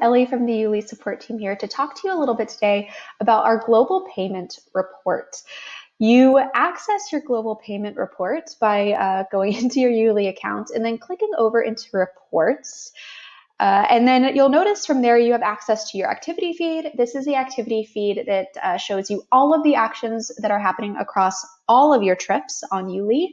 Ellie from the YouLi support team here to talk to you a little bit today about our global payment report. You access your global payment report by uh, going into your YouLi account and then clicking over into reports. Uh, and then you'll notice from there you have access to your activity feed. This is the activity feed that uh, shows you all of the actions that are happening across all of your trips on YouLi.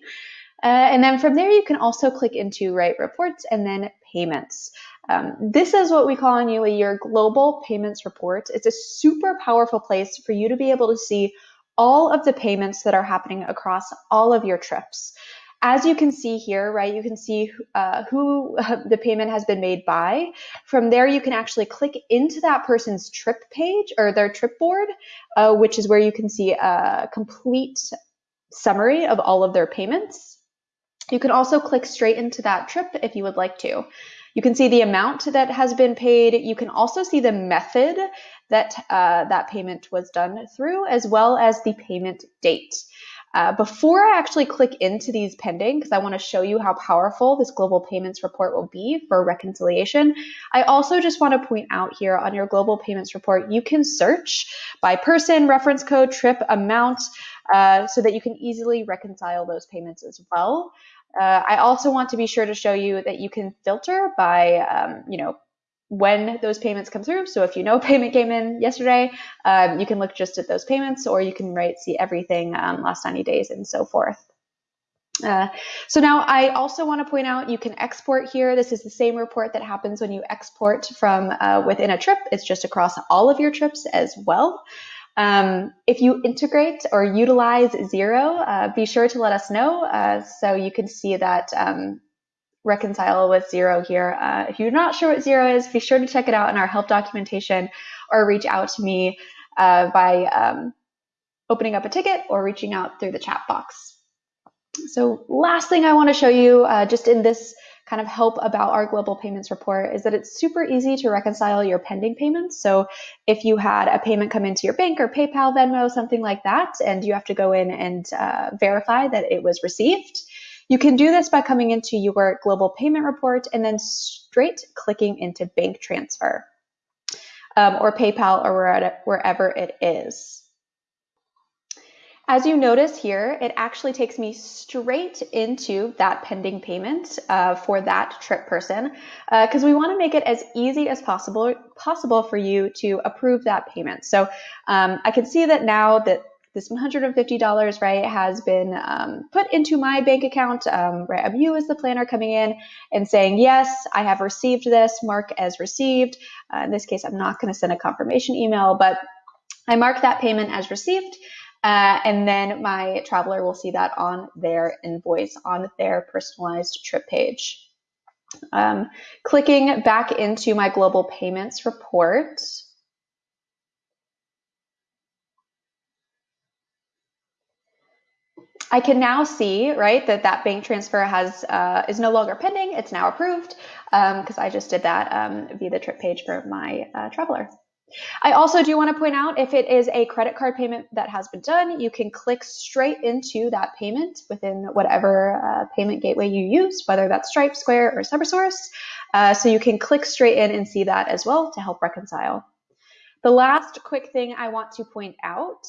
Uh, and then from there, you can also click into write reports and then payments. Um, this is what we call on YouLi your global payments report. It's a super powerful place for you to be able to see all of the payments that are happening across all of your trips. As you can see here, right, you can see uh, who the payment has been made by. From there, you can actually click into that person's trip page or their trip board, uh, which is where you can see a complete summary of all of their payments. You can also click straight into that trip if you would like to. You can see the amount that has been paid. You can also see the method that uh, that payment was done through, as well as the payment date. Uh, before I actually click into these pending, because I want to show you how powerful this global payments report will be for reconciliation, I also just want to point out here on your global payments report, you can search by person, reference code, trip, amount, uh, so that you can easily reconcile those payments as well. Uh, I also want to be sure to show you that you can filter by, um, you know, when those payments come through. So if you know a payment came in yesterday, um, you can look just at those payments, or you can write see everything um, last 90 days and so forth. Uh, so now I also want to point out you can export here. This is the same report that happens when you export from uh, within a trip. It's just across all of your trips as well. Um, if you integrate or utilize Xero, uh, be sure to let us know uh, so you can see that um, reconcile with Xero here. Uh, if you're not sure what Xero is, be sure to check it out in our help documentation or reach out to me uh, by um, opening up a ticket or reaching out through the chat box. So last thing I want to show you uh, just in this kind of help about our global payments report is that it's super easy to reconcile your pending payments. So if you had a payment come into your bank or PayPal, Venmo, something like that, and you have to go in and uh, verify that it was received, you can do this by coming into your global payment report and then straight clicking into bank transfer um, or PayPal or wherever it is. As you notice here, it actually takes me straight into that pending payment uh, for that trip person because uh, we want to make it as easy as possible possible for you to approve that payment. So um, I can see that now that this $150 right has been um, put into my bank account um, right I'm you as the planner coming in and saying yes I have received this mark as received uh, in this case I'm not going to send a confirmation email but I mark that payment as received uh, and then my traveler will see that on their invoice on their personalized trip page. Um, clicking back into my global payments report, I can now see, right, that that bank transfer has uh, is no longer pending. It's now approved because um, I just did that um, via the trip page for my uh, traveler. I also do want to point out if it is a credit card payment that has been done, you can click straight into that payment within whatever uh, payment gateway you use, whether that's Stripe, Square, or Cybersource. Uh, so you can click straight in and see that as well to help reconcile. The last quick thing I want to point out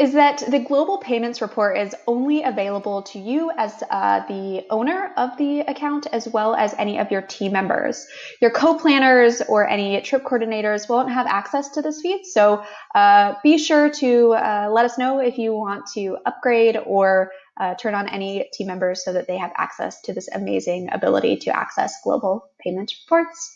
is that the global payments report is only available to you as uh, the owner of the account as well as any of your team members. Your co-planners or any trip coordinators won't have access to this feed, so uh, be sure to uh, let us know if you want to upgrade or uh, turn on any team members so that they have access to this amazing ability to access global payment reports.